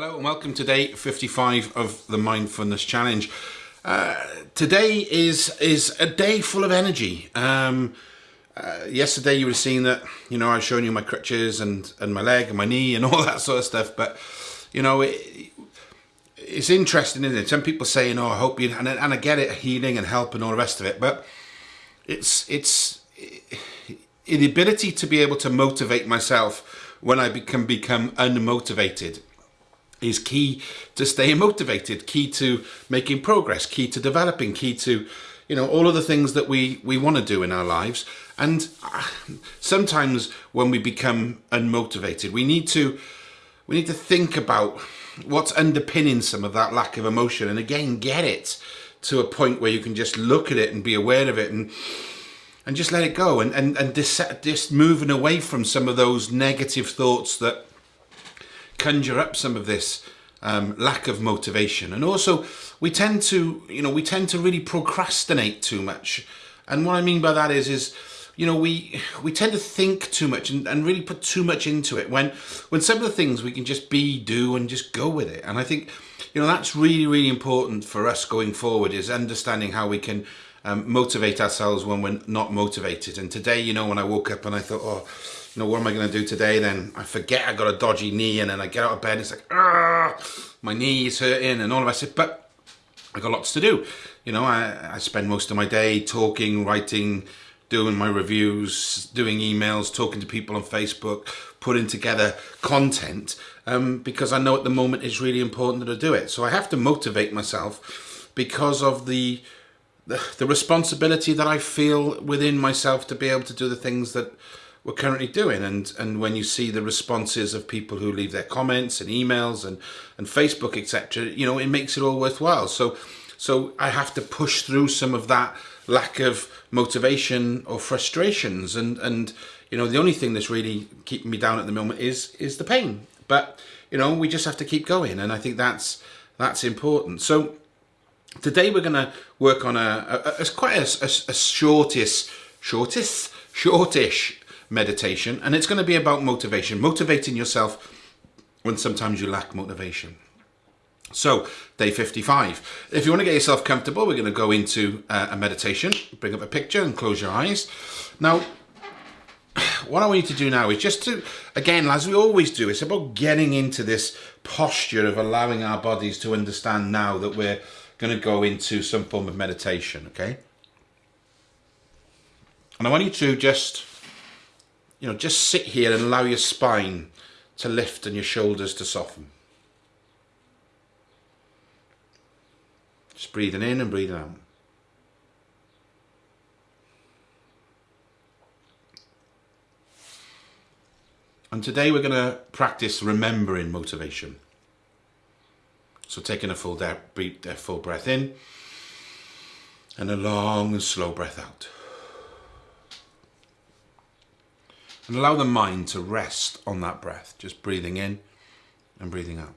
Hello and welcome to day 55 of the Mindfulness Challenge. Uh, today is is a day full of energy. Um, uh, yesterday you were seeing that, you know, I was showing you my crutches and, and my leg and my knee and all that sort of stuff. But, you know, it, it's interesting, isn't it? Some people say, you know, I hope you, and, and I get it, healing and help and all the rest of it. But it's, it's it, the ability to be able to motivate myself when I can become unmotivated is key to staying motivated, key to making progress, key to developing, key to, you know, all of the things that we, we want to do in our lives. And uh, sometimes when we become unmotivated, we need to, we need to think about what's underpinning some of that lack of emotion and again, get it to a point where you can just look at it and be aware of it and, and just let it go and, and, and just, just moving away from some of those negative thoughts that conjure up some of this um, lack of motivation. And also we tend to, you know, we tend to really procrastinate too much. And what I mean by that is, is, you know, we we tend to think too much and, and really put too much into it when when some of the things we can just be, do and just go with it. And I think, you know, that's really, really important for us going forward is understanding how we can um, motivate ourselves when we're not motivated. And today, you know, when I woke up and I thought, oh, you know, what am I going to do today? Then I forget I got a dodgy knee and then I get out of bed and it's like, ah, my knee is hurting and all of that. But I got lots to do. You know, I, I spend most of my day talking, writing, doing my reviews, doing emails, talking to people on Facebook, putting together content um, because I know at the moment it's really important that I do it. So I have to motivate myself because of the, the, the responsibility that I feel within myself to be able to do the things that we're currently doing. And and when you see the responses of people who leave their comments and emails and and Facebook etc you know it makes it all worthwhile. So so I have to push through some of that lack of motivation or frustrations. And and you know the only thing that's really keeping me down at the moment is is the pain. But you know we just have to keep going. And I think that's that's important. So today we're going to work on a, a, a quite a, a, a shortest shortest shortish meditation and it's going to be about motivation motivating yourself when sometimes you lack motivation. So day 55 if you want to get yourself comfortable we're going to go into uh, a meditation. Bring up a picture and close your eyes. Now what I want you to do now is just to again as we always do it's about getting into this posture of allowing our bodies to understand now that we're going to go into some form of meditation okay and I want you to just you know, just sit here and allow your spine to lift and your shoulders to soften. Just breathing in and breathing out. And today we're going to practice remembering motivation. So taking a full, breath, uh, a full breath in and a long and slow breath out. and allow the mind to rest on that breath, just breathing in and breathing out.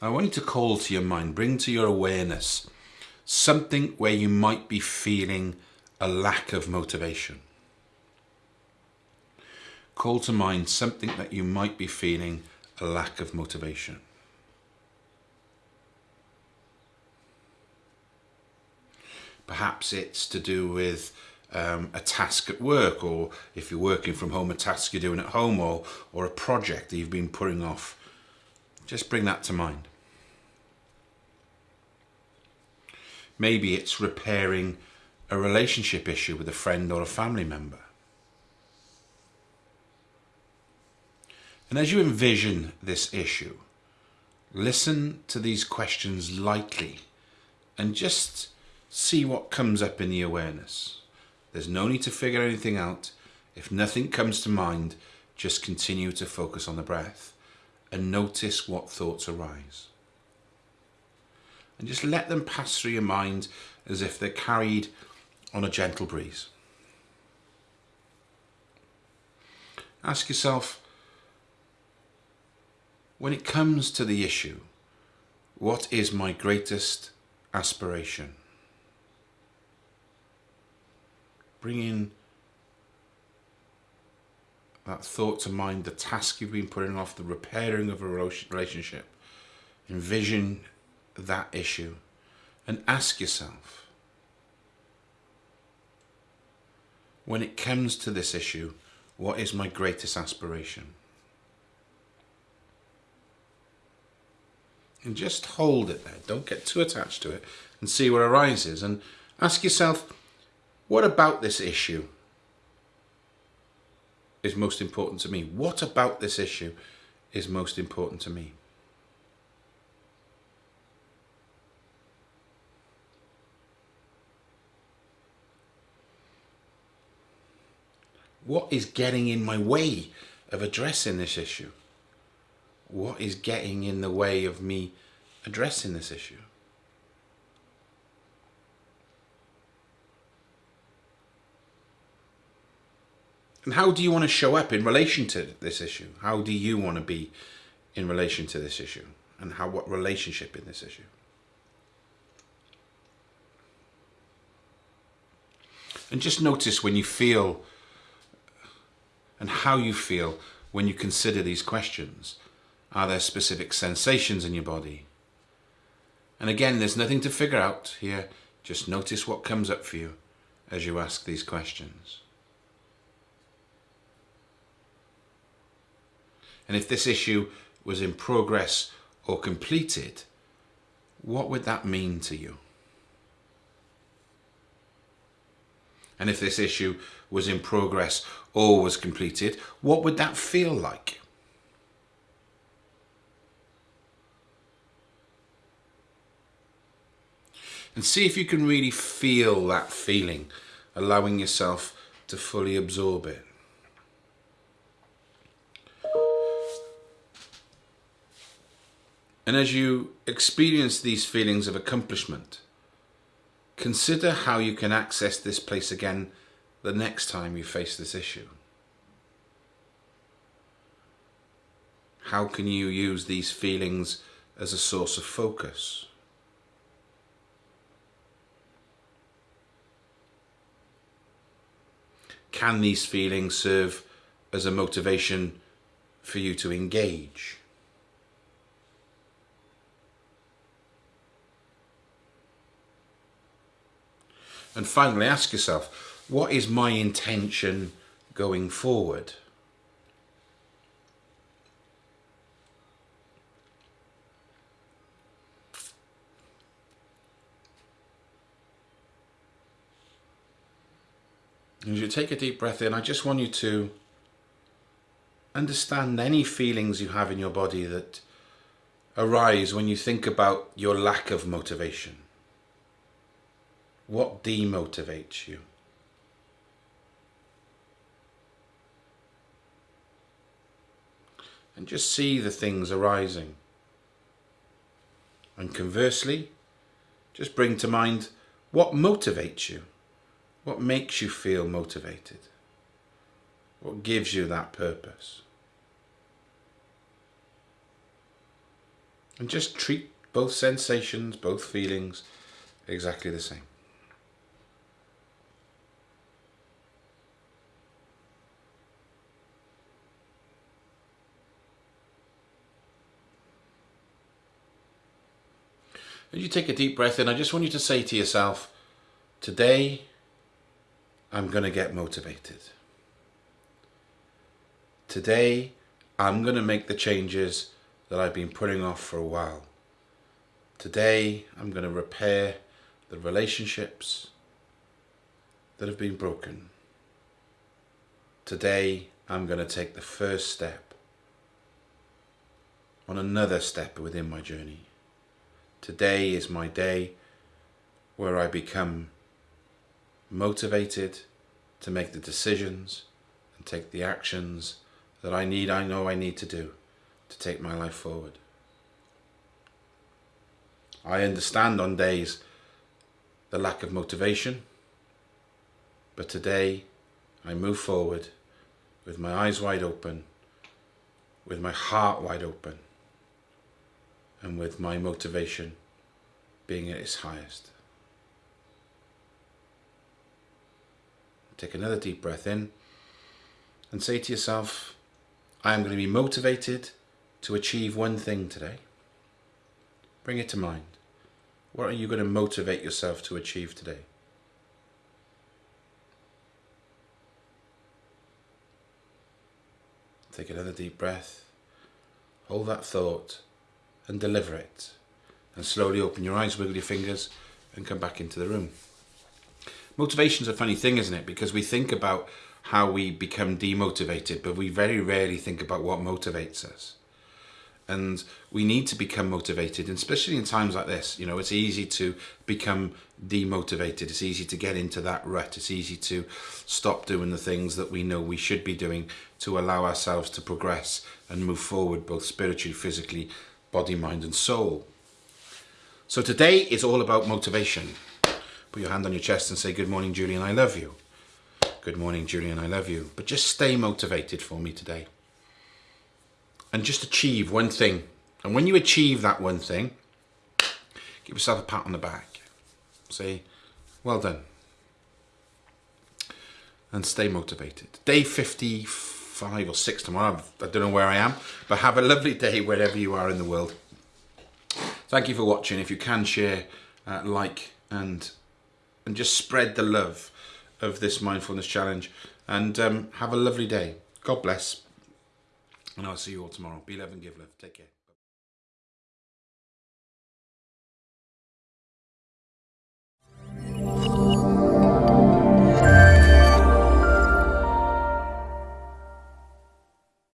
I want you to call to your mind, bring to your awareness something where you might be feeling a lack of motivation. Call to mind something that you might be feeling a lack of motivation. Perhaps it's to do with um, a task at work or if you're working from home, a task you're doing at home or, or a project that you've been putting off. Just bring that to mind. Maybe it's repairing a relationship issue with a friend or a family member. And as you envision this issue, listen to these questions lightly and just see what comes up in the awareness. There's no need to figure anything out. If nothing comes to mind, just continue to focus on the breath and notice what thoughts arise. And just let them pass through your mind as if they're carried on a gentle breeze. Ask yourself, when it comes to the issue, what is my greatest aspiration? Bring in that thought to mind, the task you've been putting off, the repairing of a relationship. Envision that issue and ask yourself when it comes to this issue, what is my greatest aspiration? And just hold it there. Don't get too attached to it and see what arises. And ask yourself, what about this issue is most important to me? What about this issue is most important to me? What is getting in my way of addressing this issue? What is getting in the way of me addressing this issue? And how do you want to show up in relation to this issue? How do you want to be in relation to this issue? And how what relationship in this issue? And just notice when you feel and how you feel when you consider these questions. Are there specific sensations in your body? And again, there's nothing to figure out here. Just notice what comes up for you as you ask these questions. And if this issue was in progress or completed, what would that mean to you? And if this issue was in progress or was completed, what would that feel like? And see if you can really feel that feeling, allowing yourself to fully absorb it. And as you experience these feelings of accomplishment, consider how you can access this place again the next time you face this issue. How can you use these feelings as a source of focus? Can these feelings serve as a motivation for you to engage? And finally, ask yourself, what is my intention going forward? As you take a deep breath in, I just want you to understand any feelings you have in your body that arise when you think about your lack of motivation. What demotivates you? And just see the things arising. And conversely, just bring to mind what motivates you. What makes you feel motivated? What gives you that purpose? And just treat both sensations, both feelings exactly the same. As you take a deep breath in, I just want you to say to yourself, today I'm going to get motivated. Today I'm going to make the changes that I've been putting off for a while. Today I'm going to repair the relationships that have been broken. Today I'm going to take the first step on another step within my journey. Today is my day where I become motivated to make the decisions and take the actions that I need, I know I need to do to take my life forward. I understand on days the lack of motivation, but today I move forward with my eyes wide open, with my heart wide open, and with my motivation being at its highest. Take another deep breath in and say to yourself, I am going to be motivated to achieve one thing today. Bring it to mind. What are you going to motivate yourself to achieve today? Take another deep breath. Hold that thought and deliver it. And slowly open your eyes, wiggle your fingers, and come back into the room. Motivation's a funny thing, isn't it? Because we think about how we become demotivated, but we very rarely think about what motivates us. And we need to become motivated, and especially in times like this. You know, it's easy to become demotivated. It's easy to get into that rut. It's easy to stop doing the things that we know we should be doing to allow ourselves to progress and move forward, both spiritually, physically, body, mind, and soul. So today is all about motivation. Put your hand on your chest and say, Good morning, Julian, I love you. Good morning, Julian, I love you. But just stay motivated for me today. And just achieve one thing. And when you achieve that one thing, give yourself a pat on the back. Say, well done. And stay motivated. Day 55 or 6 tomorrow, I don't know where I am, but have a lovely day wherever you are in the world. Thank you for watching. If you can share, uh, like, and and just spread the love of this mindfulness challenge. And um, have a lovely day. God bless. And I'll see you all tomorrow. Be love and give love. Take care.